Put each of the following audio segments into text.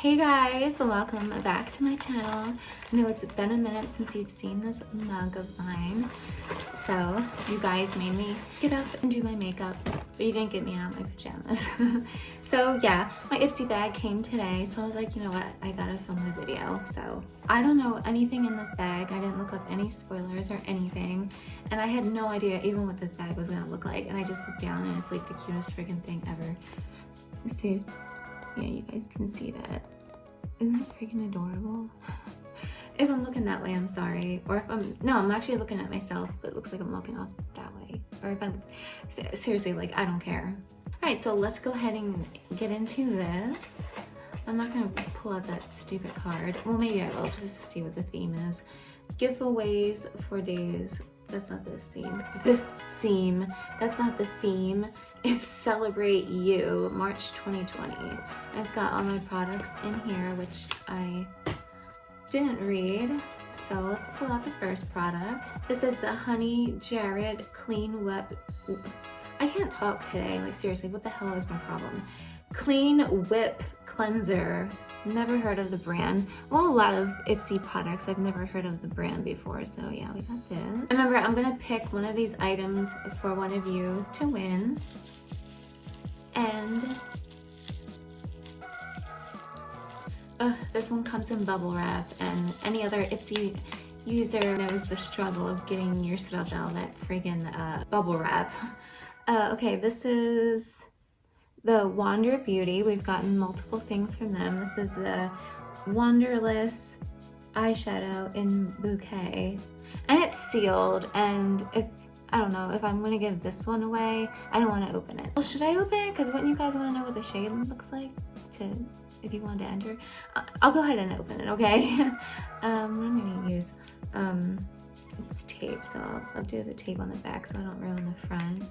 Hey guys, welcome back to my channel. I know it's been a minute since you've seen this mug of mine. So you guys made me get up and do my makeup, but you didn't get me out of my pajamas. so yeah, my Ipsy bag came today. So I was like, you know what, I gotta film the video. So I don't know anything in this bag. I didn't look up any spoilers or anything. And I had no idea even what this bag was gonna look like. And I just looked down and it's like the cutest freaking thing ever. Let's see yeah, you guys can see that. Isn't that freaking adorable? if I'm looking that way, I'm sorry. Or if I'm, no, I'm actually looking at myself, but it looks like I'm looking off that way. Or if I'm, seriously, like, I don't care. All right, so let's go ahead and get into this. I'm not gonna pull out that stupid card. Well, maybe I will, just to see what the theme is. Giveaways for days that's not the theme. The theme. That's not the theme. It's Celebrate You, March 2020. And it's got all my products in here, which I didn't read. So let's pull out the first product. This is the Honey Jared Clean Whip. I can't talk today. Like seriously, what the hell is my problem? Clean Whip Cleanser. Never heard of the brand. Well, a lot of Ipsy products, I've never heard of the brand before. So yeah, we got this. Remember, I'm gonna pick one of these items for one of you to win. And this one comes in bubble wrap and any other Ipsy user knows the struggle of getting your stuff out of that friggin' uh, bubble wrap. Uh, okay, this is the Wander Beauty. We've gotten multiple things from them. This is the Wanderlust eyeshadow in Bouquet. And it's sealed and if I don't know if I'm gonna give this one away I don't want to open it well should I open it because wouldn't you guys want to know what the shade looks like to if you want to enter I'll go ahead and open it okay um I'm gonna use um it's tape so I'll, I'll do the tape on the back so I don't ruin the front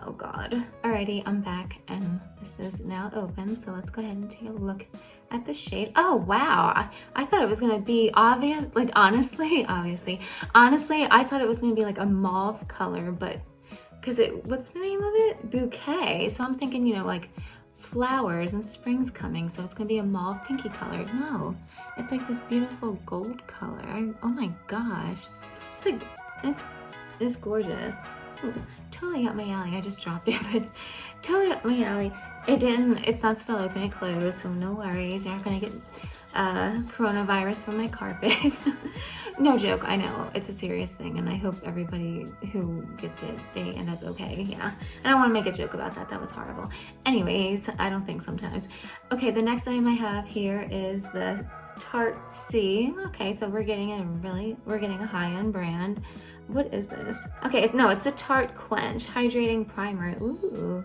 Oh God. Alrighty, I'm back and this is now open. So let's go ahead and take a look at the shade. Oh, wow. I, thought it was going to be obvious. Like, honestly, obviously, honestly, I thought it was going to be like a mauve color, but because it, what's the name of it? Bouquet. So I'm thinking, you know, like flowers and spring's coming. So it's going to be a mauve pinky color. No, it's like this beautiful gold color. Oh my gosh. It's like, it's, it's gorgeous. Ooh, totally up my alley. I just dropped it, but totally up my alley. It didn't, it's not still open, it closed, so no worries. You're not gonna get uh, coronavirus from my carpet. no joke, I know, it's a serious thing and I hope everybody who gets it, they end up okay, yeah. And I wanna make a joke about that, that was horrible. Anyways, I don't think sometimes. Okay, the next item I have here is the Tarte Sea. Okay, so we're getting a really, we're getting a high-end brand. What is this? Okay, no, it's a Tarte Quench Hydrating Primer. Ooh.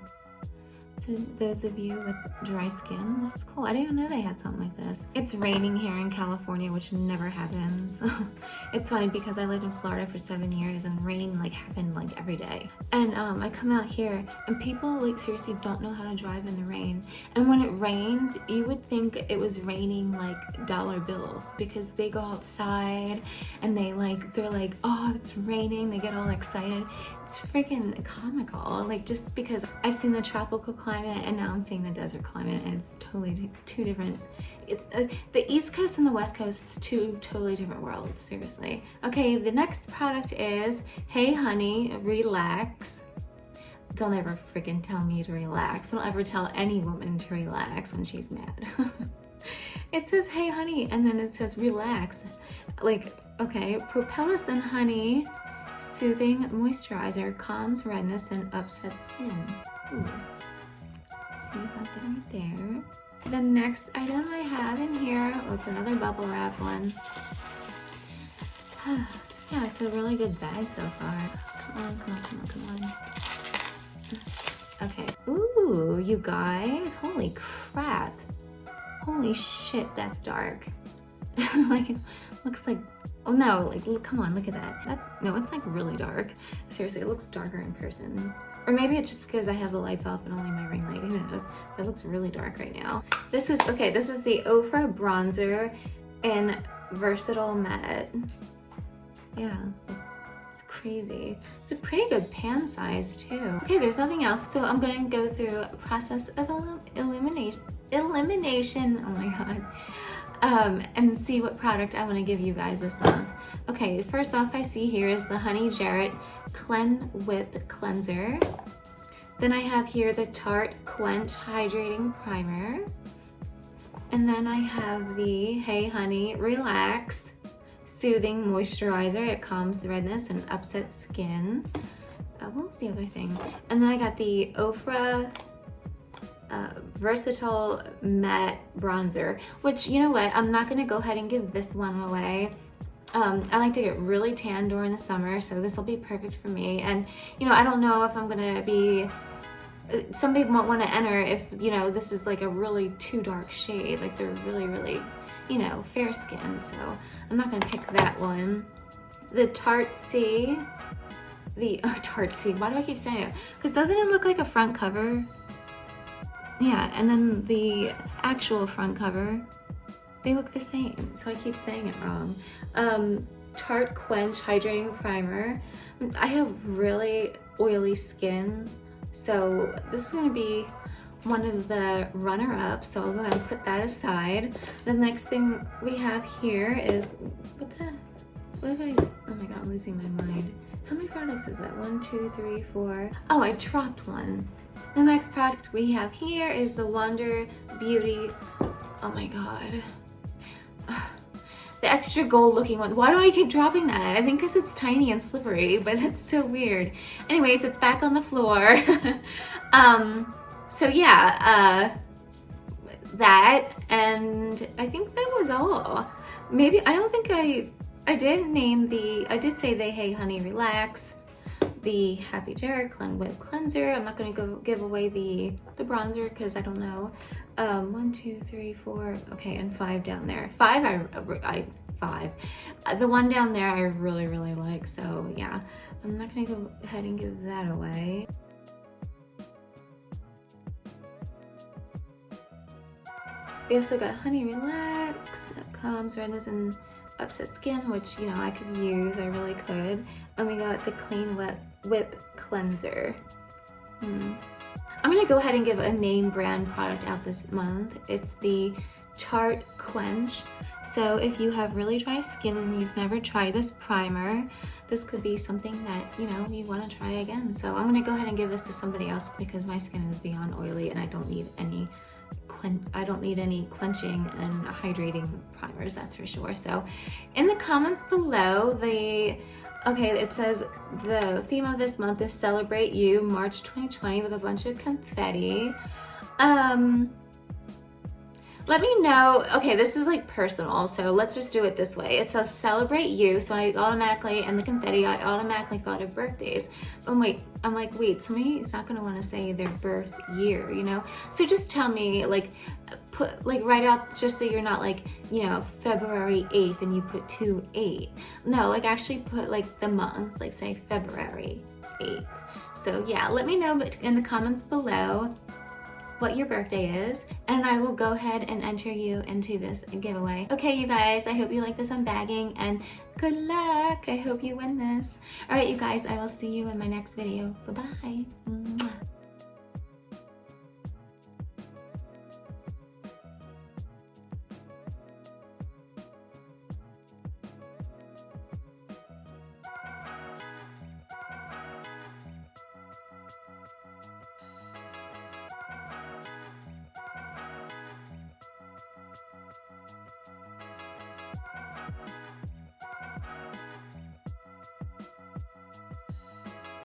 To those of you with dry skin, this is cool. I didn't even know they had something like this. It's raining here in California, which never happens. it's funny because I lived in Florida for seven years and rain like happened like every day. And um, I come out here and people like seriously don't know how to drive in the rain. And when it rains, you would think it was raining like dollar bills because they go outside and they like, they're like, oh, it's raining. They get all excited it's freaking comical like just because I've seen the tropical climate and now I'm seeing the desert climate and it's totally two different it's uh, the east coast and the west coast it's two totally different worlds seriously. Okay the next product is hey honey relax. Don't ever freaking tell me to relax. Don't ever tell any woman to relax when she's mad. It says hey honey and then it says relax. Like okay Propolis and honey Soothing moisturizer calms redness and upset skin. Ooh. Got that right there. The next item I have in here, oh, it's another bubble wrap one. yeah, it's a really good bag so far. Come on, come on, come on, come on. Okay. Ooh, you guys. Holy crap. Holy shit, that's dark. like, looks like Oh no, like look, come on, look at that. That's, no, it's like really dark. Seriously, it looks darker in person. Or maybe it's just because I have the lights off and only my ring light, who knows? It looks really dark right now. This is, okay, this is the Ofra Bronzer in Versatile Matte. Yeah, it's crazy. It's a pretty good pan size too. Okay, there's nothing else. So I'm gonna go through a process of illumination elimination. Oh my god. Um, and see what product I want to give you guys this month. Okay, first off I see here is the Honey Jarrett Clean Whip Cleanser. Then I have here the Tarte Quench Hydrating Primer. And then I have the Hey Honey Relax Soothing Moisturizer. It calms redness and upset skin. Uh, what was the other thing? And then I got the Ofra uh, Versatile Matte Bronzer, which, you know what, I'm not going to go ahead and give this one away. Um, I like to get really tan during the summer, so this will be perfect for me. And, you know, I don't know if I'm going to be some people might want to enter if you know this is like a really too dark shade like they're really really you know fair skin so I'm not gonna pick that one the Tarte Sea the oh, Tarte Sea why do I keep saying it because doesn't it look like a front cover yeah and then the actual front cover they look the same so I keep saying it wrong um Tarte Quench Hydrating Primer I have really oily skin so this is going to be one of the runner-ups, so I'll go ahead and put that aside. The next thing we have here is, what the, what if I, oh my god, I'm losing my mind. How many products is that? One, two, three, four. Oh, I dropped one. The next product we have here is the Wander Beauty, oh my god the extra gold looking one. Why do I keep dropping that? I think because it's tiny and slippery, but that's so weird. Anyways, it's back on the floor. um, so yeah, uh, that, and I think that was all. Maybe, I don't think I, I did name the, I did say the Hey Honey Relax, the Happy Jarrett Clean Whip Cleanser. I'm not gonna go give away the, the bronzer because I don't know. Um one two three four okay and five down there. Five i i five. Uh, the one down there i really really like so yeah. I'm not gonna go ahead and give that away. We also got honey relax that redness and upset skin which you know i could use i really could and we got the clean whip whip cleanser hmm. I'm gonna go ahead and give a name brand product out this month. It's the Tarte Quench. So if you have really dry skin and you've never tried this primer, this could be something that, you know, you wanna try again. So I'm gonna go ahead and give this to somebody else because my skin is beyond oily and I don't need any I don't need any quenching and hydrating primers, that's for sure. So in the comments below, the Okay, it says the theme of this month is Celebrate You, March 2020 with a bunch of confetti. Um, let me know, okay, this is like personal, so let's just do it this way. It says celebrate you, so I automatically, and the confetti, I automatically thought of birthdays. But wait, I'm like, wait, somebody is not gonna wanna say their birth year, you know? So just tell me, like, put, like write out, just so you're not like, you know, February 8th and you put 2-8. No, like actually put like the month, like say February 8th. So yeah, let me know in the comments below what your birthday is and I will go ahead and enter you into this giveaway. Okay, you guys, I hope you like this unbagging and good luck. I hope you win this. All right, you guys, I will see you in my next video. Bye-bye.